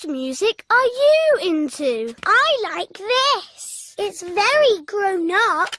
What music are you into? I like this. It's very grown up.